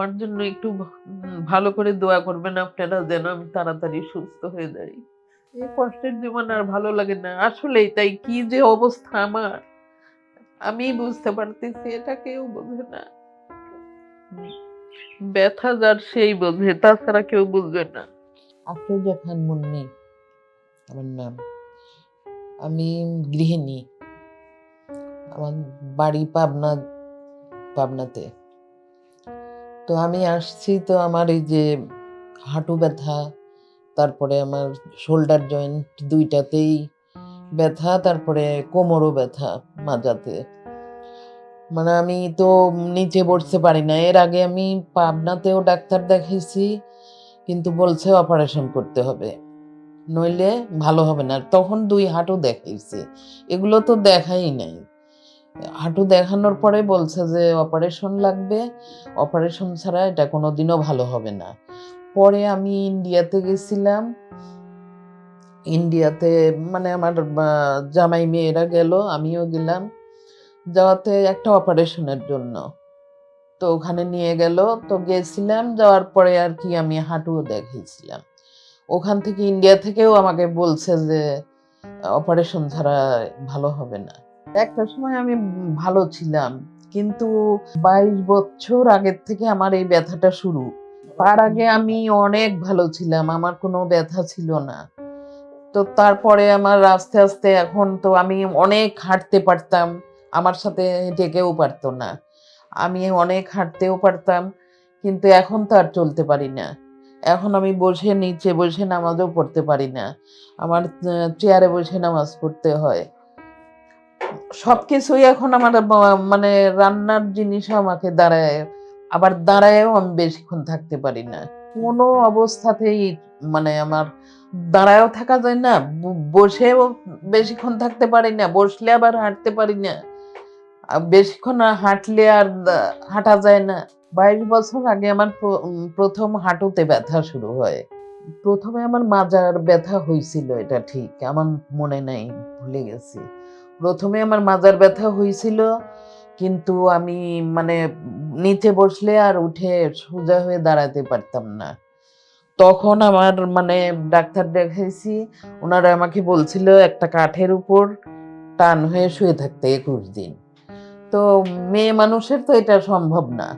আমার জন্য একটু ভালো করে দোয়া করবেন আপনারা যেন আমি তাড়াতাড়ি সুস্থ হয়ে যাই এই কষ্টের জীবন আর ভালো লাগে না। আসলেই তাই, কি যে অবস্থা আমার? আমি বুঝতে পারতেছি, এটা কেউ বোঝে না। ব্যথা যার সেই বোঝে, তাছাড়া কেউ বুঝবে না। আফরোজা খান মুন্নি, আমার নাম। আমি গৃহিণী। আমার বাড়ি পাবনা, পাবনাতে। তো আমি আসছি তো আমার এই যে হাঁটু ব্যথা, তারপরে আমার শোল্ডার জয়েন্ট দুইটাতেই ব্যথা, তারপরে কোমরও ব্যথা মাজাতে মানে আমি তো নিচে বসতে পারি না। এর আগে আমি পাবনাতেও ডাক্তার দেখাইছি, কিন্তু বলছে অপারেশন করতে হবে। নইলে ভালো হবে না। তখন দুই হাঁটু দেখাইছি। এগুলো তো দেখাই নাই। হাঁটু দেখানোর পরে বলছে যে অপারেশন লাগবে। অপারেশন ছাড়া এটা কোনো দিনও ভালো হবে না। পরে আমি ইন্ডিয়াতে গেছিলাম। ইন্ডিয়াতে মানে আমার জামাই মেয়েরা গেল, আমিও গেলাম। যাওয়াতে একটা অপারেশনের জন্য। তো ওখানে নিয়ে গেল। তো গেছিলাম, যাওয়ার পরে আর কি আমি হাঁটুও দেখিয়েছিলাম। ওখান থেকে ইন্ডিয়া থেকেও আমাকে বলছে যে অপারেশন ছাড়া ভালো হবে না। একটা সময় আমি ভালো ছিলাম, কিন্তু বাইশ বছর আগের থেকে আমার এই ব্যথাটা শুরু। তার আগে আমি অনেক ভালো ছিলাম, আমার কোনো ব্যথা ছিল না। তো তারপরে আমার আস্তে আস্তে এখন তো আমি অনেক হাঁটতে পারতাম, আমার সাথে ডেকেও পারতো না। আমি অনেক হাঁটতেও পারতাম, কিন্তু এখন তো আর চলতে পারি না। এখন আমি বসে, নিচে বসে নামাজও পড়তে পারি না। আমার চেয়ারে বসে নামাজ পড়তে হয়। সব কিছুই এখন আমার মানে রান্নার জিনিসও আমাকে দাঁড়ায়, আবার দাঁড়ায়ও আমি বেশিক্ষণ থাকতে পারি না। কোনো অবস্থাতেই মানে আমার দাঁড়ায়ও থাকা যায় না বসেও বেশিক্ষণ থাকতে পারি না, বসলে আবার হাঁটতে পারি না। বেশিক্ষণ হাঁটলে আর হাঁটা যায় না। বাইশ বছর আগে আমার প্রথম হাঁটুতে ব্যথা শুরু হয়। প্রথমে আমার মাজার ব্যথা হয়েছিল এটা ঠিক, আমার মনে নাই, ভুলে গেছি। প্রথমে আমার মাজার ব্যথা হয়েছিল কিন্তু আমি মানে নিচে বসলে আর উঠে সোজা হয়ে দাঁড়াতে পারতাম না। তখন আমার মানে ডাক্তার দেখাইছি ওনারা আমাকে বলছিল, একটা কাঠের উপর টান হয়ে শুয়ে থাকতে একুশ দিন। তো মেয়ে মানুষের তো এটা সম্ভব না,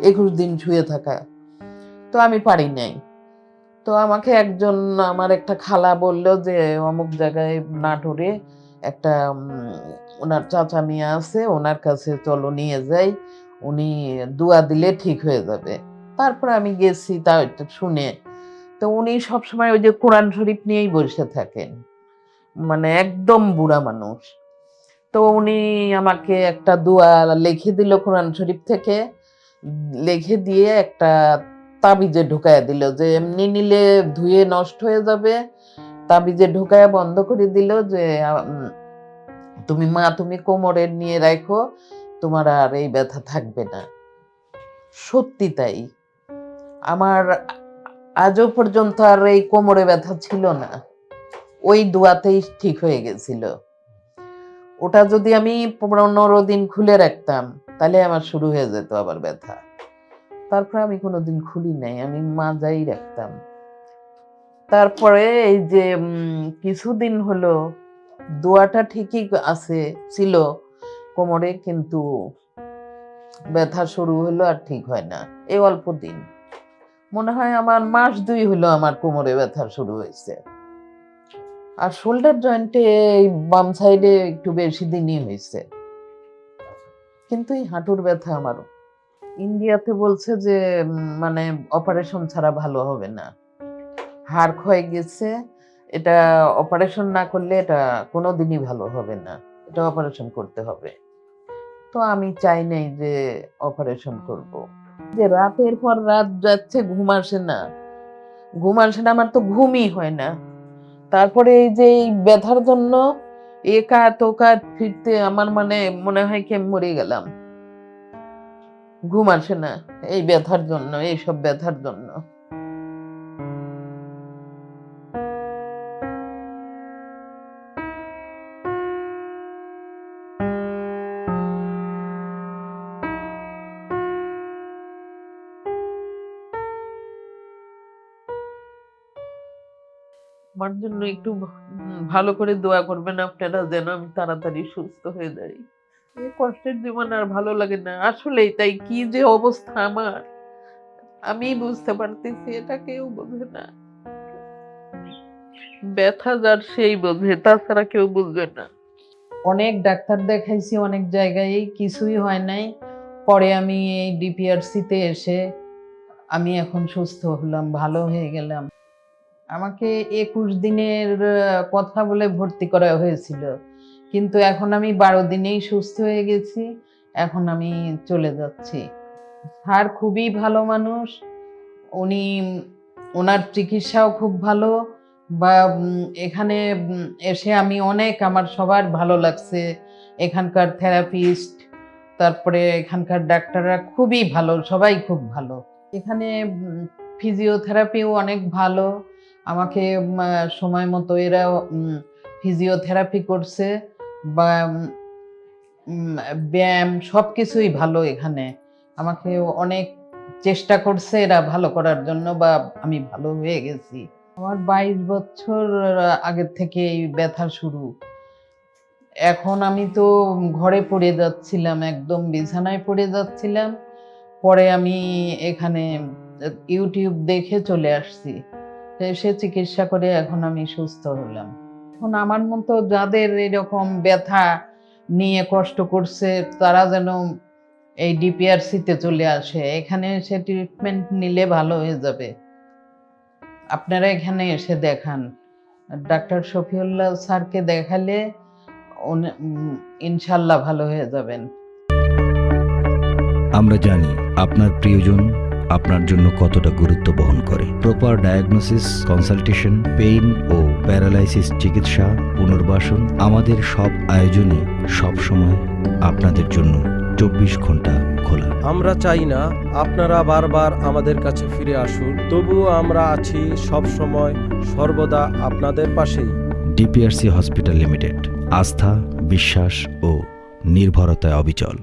একুশ দিন শুয়ে থাকা। তো আমি পারি নাই। তো আমাকে একজন আমার একটা খালা বলল যে অমুক জায়গায় নাটোরে একটা ওনার চাচা মেয়ে আছে ওনার কাছে চলো নিয়ে যাই, উনি দোয়া দিলে ঠিক হয়ে যাবে। তারপরে আমি গেছি, তা শুনে। তো উনি সবসময় ওই যে কোরআন শরীফ নিয়েই বসে থাকেন। মানে একদম বুড়া মানুষ। তো উনি আমাকে একটা দোয়া লিখে দিল কোরআন শরীফ থেকে। লিখে দিয়ে একটা তাবিজে ঢুকায় দিল, যে এমনি নিলে ধুয়ে নষ্ট হয়ে যাবে। তাবিজে ঢুকায় বন্ধ করে দিল যে তুমি মা, তুমি কোমরে নিয়ে রাখো তোমার আর এই ব্যথা থাকবে না। সত্যি তাই। আমার আজও পর্যন্ত আর এই কোমরে ব্যথা ছিল না। ওই দোয়াতেই ঠিক হয়ে গেছিল। ওটা যদি আমি পনেরো দিন খুলে রাখতাম, তাহলে আমার শুরু হয়ে যেত আবার ব্যথা। তারপরে আমি কোনোদিন খুলি নাই, আমি মাজাই রাখতাম। তারপরে এই যে কিছুদিন হলো দোয়াটা ঠিকই আছে, ছিল। কোমরে কিন্তু ব্যথা শুরু হলো আর ঠিক হয় না, এই অল্প দিন। মনে হয় আমার মাস দুই হলো আমার কোমরে ব্যথা শুরু হয়েছে। আর শোল্ডার জয়েন্টে এই বাম সাইডে একটু বেশি দিনই হয়েছে। কিন্তু এই হাঁটুর ব্যথা আমারও ইন্ডিয়াতে বলছে যে মানে অপারেশন ছাড়া ভালো হবে না। হাড় ক্ষয়ে গেছে, এটা অপারেশন না করলে এটা কোনো দিনই ভালো হবে না। এটা অপারেশন করতে হবে। তো আমি চাই নাই যে অপারেশন করব। যে রাতের পর রাত যাচ্ছে, ঘুম আসে না। ঘুম আসে না আমার তো ঘুমই হয় না। তারপরে এই যে এই ব্যথার জন্য একা তোকা ফিরতে আমার মানে মনে হয় কি মরে গেলাম। ঘুম আসে না। এই ব্যথার জন্য এই সব ব্যথার জন্য। আমার জন্য একটু ভালো করে দোয়া করবেন আপনারা যেন আমি তাড়াতাড়ি সুস্থ হয়ে যাই কষ্টের জীবন আর ভালো লাগে না। আসলেই তাই, কি যে অবস্থা আমার? আমি বুঝতে পারতেছি, এটা কেউ বোঝে না। ব্যথা যার সেই বোঝে, তাছাড়া কেউ বুঝবে না। অনেক ডাক্তার দেখাইছি অনেক জায়গায় কিছুই হয় নাই। পরে আমি এই ডিপিআরসিতে এসে আমি এখন সুস্থ হলাম, ভালো হয়ে গেলাম। আমাকে একুশ দিনের কথা বলে ভর্তি করা হয়েছিল। কিন্তু এখন আমি বারো দিনেই সুস্থ হয়ে গেছি, এখন আমি চলে যাচ্ছি। স্যার খুবই ভালো মানুষ, উনি, ওনার চিকিৎসাও খুব ভালো, বা এখানে এসে আমি অনেক আমার সবার ভালো লাগছে। এখানকার থেরাপিস্ট, তারপরে এখানকার ডাক্তাররা খুবই ভালো, সবাই খুব ভালো। এখানে ফিজিওথেরাপিও অনেক ভালো, আমাকে সময় মতো এরা ফিজিওথেরাপি করছে। ব্যায়াম সব কিছুই ভালো এখানে। আমাকে অনেক চেষ্টা করছে এরা ভালো করার জন্য বা আমি ভালো হয়ে গেছি। আমার বাইশ বছর আগের থেকে এই ব্যথা শুরু। এখন আমি তো ঘরে পড়ে যাচ্ছিলাম, একদম বিছানায় পড়ে যাচ্ছিলাম। পরে আমি এখানে ইউটিউব দেখে চলে আসছি। এসে চিকিৎসা করে এখন আমি সুস্থ হলাম। এখন আমার মতো যাদের এরকম ব্যথা নিয়ে কষ্ট করছে, তারা যেন এই ডিপিআরসিতে চলে আসে। এখানে এসে ট্রিটমেন্ট নিলে ভালো হয়ে যাবে। আপনারা এখানে এসে দেখান। ডাক্তার শফিউল্লাহ স্যারকে দেখালে ইনশাল্লাহ ভালো হয়ে যাবেন। আমরা জানি আপনার প্রিয়জন আপনার জন্য কতটা গুরুত্ব বহন করে। প্রপার ডায়াগনোসিস কনসালটেশন পেইন ও প্যারালাইসিস চিকিৎসা পুনর্বাসন আমাদের সব আয়োজনে সব সময় আপনাদের জন্য চব্বিশ ঘণ্টা খোলা। আমরা চাই না আপনারা বারবার আমাদের কাছে ফিরে আসুন তবুও আমরা আছি সব সময় সর্বদা আপনাদের পাশেই। ডিপিআরসি হসপিটাল লিমিটেড আস্থা বিশ্বাস ও নির্ভরতায় অবিচল।